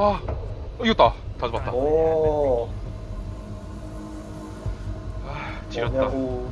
아 이겼다. 다 잡았다. 오 아 지렸다. 뭐냐고.